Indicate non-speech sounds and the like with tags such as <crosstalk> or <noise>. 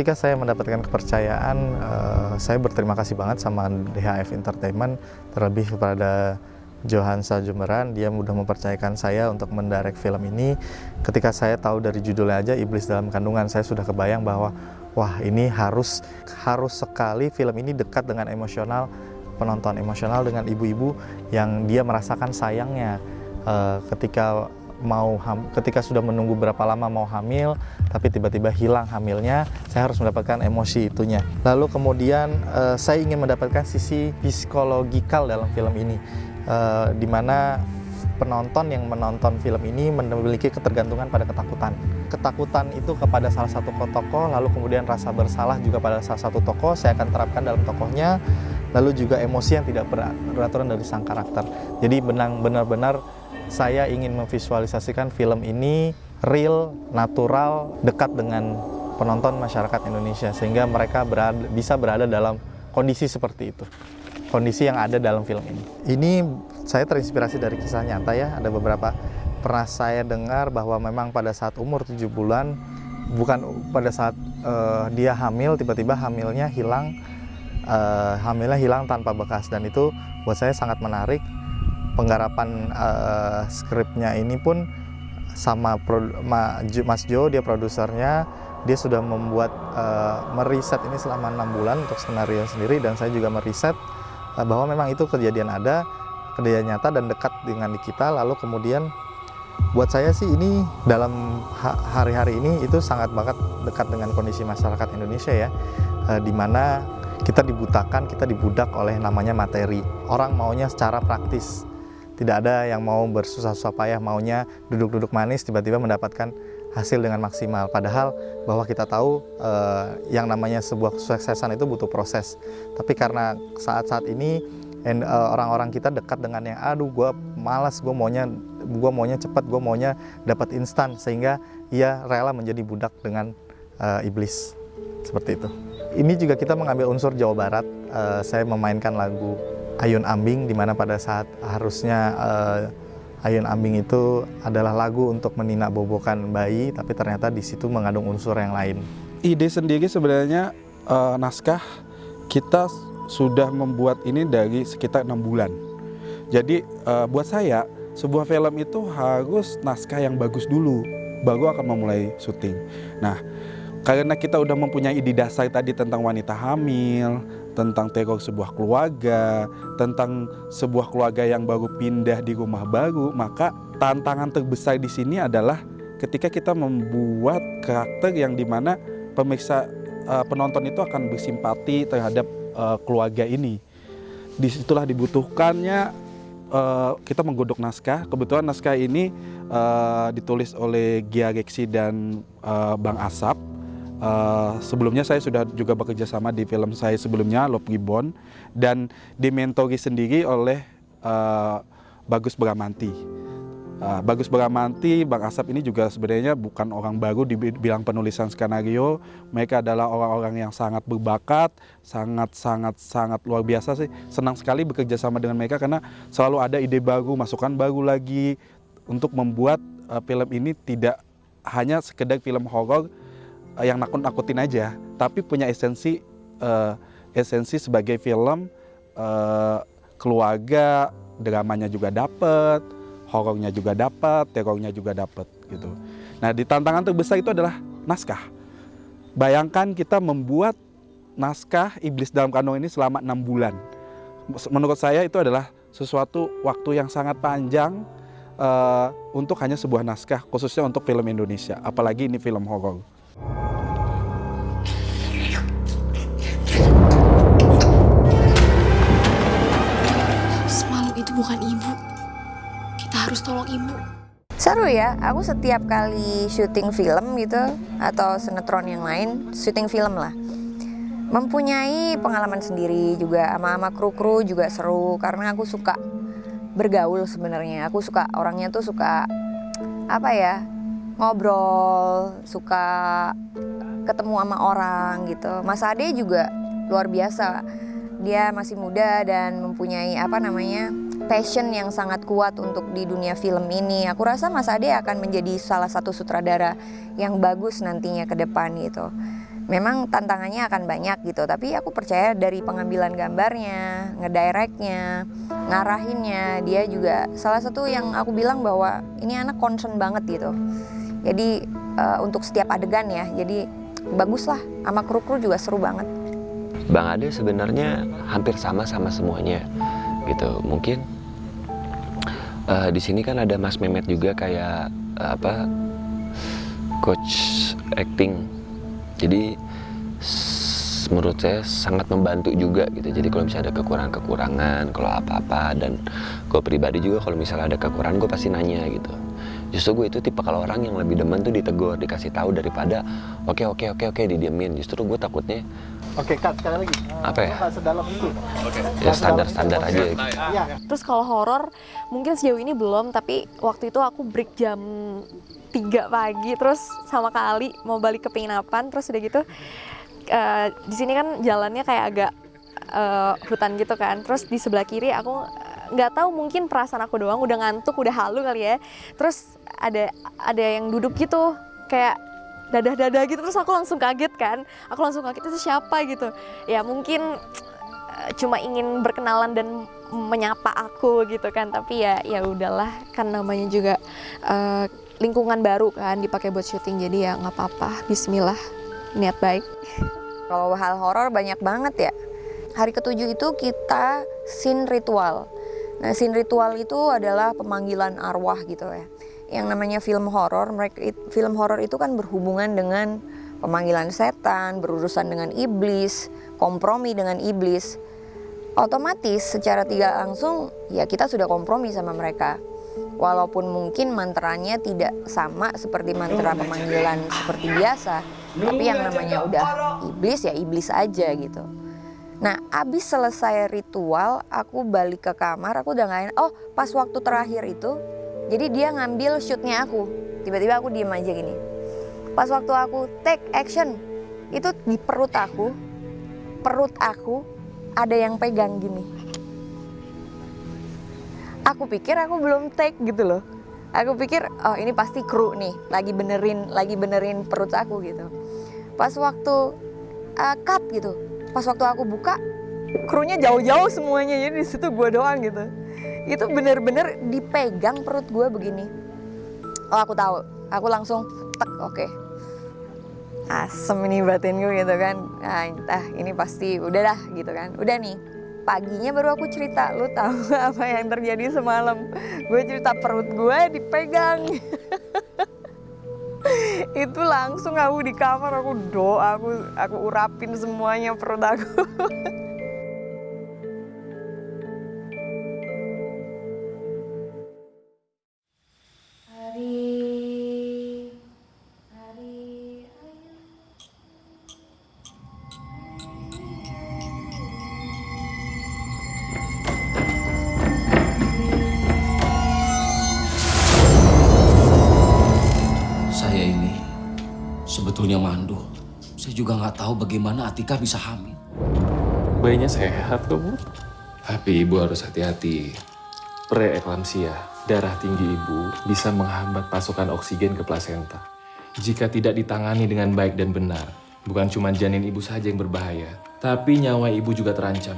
ketika saya mendapatkan kepercayaan, uh, saya berterima kasih banget sama DHF Entertainment, terlebih kepada Johansa Jumeran, dia mudah mempercayakan saya untuk mendirect film ini. Ketika saya tahu dari judulnya aja Iblis dalam Kandungan, saya sudah kebayang bahwa wah ini harus harus sekali film ini dekat dengan emosional penonton, emosional dengan ibu-ibu yang dia merasakan sayangnya uh, ketika mau ketika sudah menunggu berapa lama mau hamil tapi tiba-tiba hilang hamilnya saya harus mendapatkan emosi itunya lalu kemudian uh, saya ingin mendapatkan sisi psikologikal dalam film ini uh, di mana penonton yang menonton film ini memiliki ketergantungan pada ketakutan. Ketakutan itu kepada salah satu tokoh, lalu kemudian rasa bersalah juga pada salah satu tokoh, saya akan terapkan dalam tokohnya, lalu juga emosi yang tidak beraturan dari sang karakter. Jadi benar-benar saya ingin memvisualisasikan film ini real, natural, dekat dengan penonton masyarakat Indonesia sehingga mereka berada, bisa berada dalam kondisi seperti itu. Kondisi yang ada dalam film ini. Ini saya terinspirasi dari kisah nyata ya, ada beberapa pernah saya dengar bahwa memang pada saat umur 7 bulan bukan pada saat uh, dia hamil tiba-tiba hamilnya hilang uh, hamilnya hilang tanpa bekas dan itu buat saya sangat menarik penggarapan uh, skripnya ini pun sama Mas Jo dia produsernya dia sudah membuat uh, meriset ini selama enam bulan untuk skenario sendiri dan saya juga meriset uh, bahwa memang itu kejadian ada kejadian nyata dan dekat dengan kita lalu kemudian buat saya sih ini dalam hari-hari ini itu sangat banget dekat dengan kondisi masyarakat Indonesia ya uh, di mana kita dibutakan, kita dibudak oleh namanya materi. Orang maunya secara praktis tidak ada yang mau bersusah-susah payah maunya duduk-duduk manis tiba-tiba mendapatkan hasil dengan maksimal. Padahal bahwa kita tahu uh, yang namanya sebuah kesuksesan itu butuh proses. Tapi karena saat-saat ini eh, orang-orang uh, kita dekat dengan yang aduh gue malas, gue maunya gue maunya cepat, gue maunya dapat instan sehingga ia rela menjadi budak dengan uh, iblis seperti itu. Ini juga kita mengambil unsur Jawa Barat. Uh, saya memainkan lagu Ayun Ambing di mana pada saat harusnya uh, Ayun Ambing itu adalah lagu untuk menina bobokan bayi tapi ternyata di situ mengandung unsur yang lain. Ide sendiri sebenarnya uh, naskah kita sudah membuat ini dari sekitar enam bulan. Jadi uh, buat saya sebuah film itu harus naskah yang bagus dulu baru akan memulai syuting. Nah, karena kita udah mempunyai ide dasar tadi tentang wanita hamil, tentang teror sebuah keluarga, tentang sebuah keluarga yang baru pindah di rumah baru, maka tantangan terbesar di sini adalah ketika kita membuat karakter yang di mana pemirsa uh, penonton itu akan bersimpati terhadap uh, keluarga ini. Di situlah dibutuhkannya uh, kita menggodok naskah. Kebetulan naskah ini uh, ditulis oleh Gia Reksi dan uh, Bang Asap Uh, sebelumnya saya sudah juga bekerja sama di film saya sebelumnya Love Gibbon dan dimentori sendiri oleh uh, Bagus Bramanti. Uh, Bagus Bramanti, Bang Asap ini juga sebenarnya bukan orang baru di bidang penulisan skenario. Mereka adalah orang-orang yang sangat berbakat, sangat sangat sangat luar biasa sih. Senang sekali bekerja sama dengan mereka karena selalu ada ide baru, masukan baru lagi untuk membuat uh, film ini tidak hanya sekedar film horor uh, yang nakut-nakutin aja, tapi punya esensi uh, esensi sebagai film uh, keluarga, dramanya juga dapet, horornya juga dapat, terornya juga dapat gitu. Nah, di tantangan terbesar itu adalah naskah. Bayangkan kita membuat naskah Iblis dalam Kandung ini selama enam bulan. Menurut saya itu adalah sesuatu waktu yang sangat panjang uh, untuk hanya sebuah naskah, khususnya untuk film Indonesia, apalagi ini film horor. Bukan ibu. Kita harus tolong ibu. Seru ya, aku setiap kali syuting film gitu atau sinetron yang lain, syuting film lah. mempunyai pengalaman sendiri juga sama sama kru-kru juga seru karena aku suka bergaul sebenarnya. Aku suka orangnya tuh suka apa ya? ngobrol, suka ketemu sama orang gitu. Mas Ade juga luar biasa. Dia masih muda dan mempunyai apa namanya? Passion yang sangat kuat untuk di dunia film ini. Aku rasa Mas Ade akan menjadi salah satu sutradara yang bagus nantinya ke depan gitu. Memang tantangannya akan banyak gitu. Tapi aku percaya dari pengambilan gambarnya ngedirectnya ngarahinnya dia juga salah satu yang aku bilang bahwa ini anak concern banget gitu. Jadi uh, untuk setiap adegan ya jadi bagus lah sama kru-kru juga seru banget. Bang Ade sebenarnya hampir sama sama semuanya gitu. Mungkin uh, di sini kan ada Mas Memet juga kayak uh, apa coach acting. Jadi menurut saya sangat membantu juga gitu. Jadi kalau misalnya ada kekurangan-kekurangan kalau apa-apa dan gue pribadi juga kalau misalnya ada kekurangan gue pasti nanya gitu. Justru gue itu tipe kalau orang yang lebih demen tuh ditegur dikasih tahu daripada oke okay, oke okay, oke okay, oke didiemin. Justru gue takutnya Oke, Kak, sekali lagi. Apa ya? Sedalam itu. Ya standar-standar aja. Ya. Terus kalau horor mungkin sejauh ini belum, tapi waktu itu aku break jam 3 pagi terus sama kali mau balik ke penginapan terus udah gitu uh, di sini kan jalannya kayak agak uh, hutan gitu kan terus di sebelah kiri aku nggak tahu mungkin perasaan aku doang udah ngantuk udah halu kali ya terus ada ada yang duduk gitu kayak dadah-dadah gitu terus aku langsung kaget kan. Aku langsung kaget itu siapa? gitu. Ya mungkin uh, cuma ingin berkenalan dan menyapa aku gitu kan tapi ya ya udahlah kan namanya juga uh, lingkungan baru kan dipakai buat syuting jadi ya nggak apa-apa. Bismillah niat baik. Kalau hal horor banyak banget ya. Hari ketujuh itu kita scene ritual. Nah scene ritual itu adalah pemanggilan arwah gitu ya yang namanya film horor film horor itu kan berhubungan dengan pemanggilan setan berurusan dengan iblis kompromi dengan iblis. Otomatis secara tidak langsung ya kita sudah kompromi sama mereka. Walaupun mungkin mantranya tidak sama seperti mantra pemanggilan seperti biasa tapi yang namanya udah iblis ya iblis aja gitu. Nah abis selesai ritual aku balik ke kamar aku udah nggak oh pas waktu terakhir itu jadi dia ngambil shootnya aku. Tiba-tiba aku diem aja gini. Pas waktu aku take action itu di perut aku perut aku ada yang pegang gini. Aku pikir aku belum take gitu loh. Aku pikir oh ini pasti kru nih lagi benerin lagi benerin perut aku gitu. Pas waktu uh, cut gitu. Pas waktu aku buka krunya jauh-jauh semuanya. Jadi di situ gue doang gitu itu bener-bener dipegang perut gue begini. Oh aku tahu. Aku langsung tek oke. Okay. asem ini batin gue gitu kan. Nah entah ini pasti udah dah gitu kan. Udah nih paginya baru aku cerita. Lu tahu <laughs> apa yang terjadi semalam? Gue cerita perut gue dipegang. <laughs> Itu langsung aku di kamar aku doa aku aku urapin semuanya perut aku <laughs> juga nggak tahu bagaimana Atika bisa hamil. Bayinya sehat kok, Bu. Tapi ibu harus hati-hati. Preeklamsia, darah tinggi ibu bisa menghambat pasokan oksigen ke plasenta. Jika tidak ditangani dengan baik dan benar, bukan cuma janin ibu saja yang berbahaya, tapi nyawa ibu juga terancam.